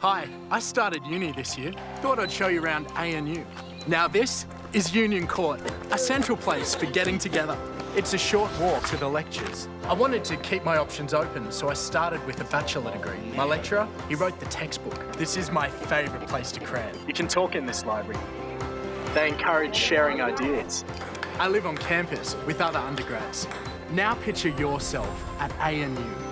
Hi, I started uni this year. Thought I'd show you around ANU. Now this is Union Court, a central place for getting together. It's a short walk to the lectures. I wanted to keep my options open, so I started with a bachelor degree. My lecturer, he wrote the textbook. This is my favourite place to cram. You can talk in this library. They encourage sharing ideas. I live on campus with other undergrads. Now picture yourself at ANU